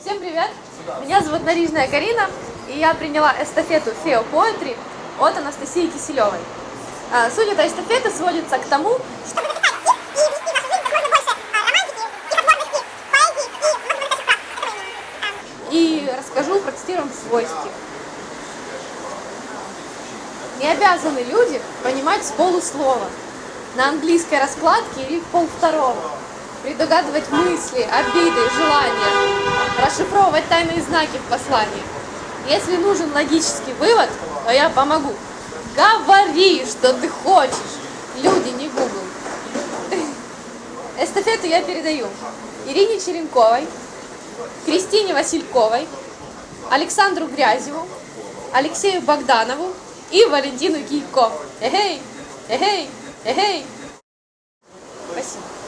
Всем привет! Меня зовут Нарижная Карина, и я приняла эстафету Фео Poetry от Анастасии Киселевой. А, Суть этой эстафеты сводится к тому, что и расскажу, процитируем свой стих. Не обязаны люди понимать с полуслова, на английской раскладке или в полвторого, предугадывать мысли, обиды, желания, расшифровывать тайные знаки в послании. Если нужен логический вывод, то я помогу. Говори, что ты хочешь. Люди, не Google. Эстафету я передаю Ирине Черенковой, Кристине Васильковой, Александру Грязеву, Алексею Богданову и Валентину Кийко. Эгей, эгей, эгей. Спасибо.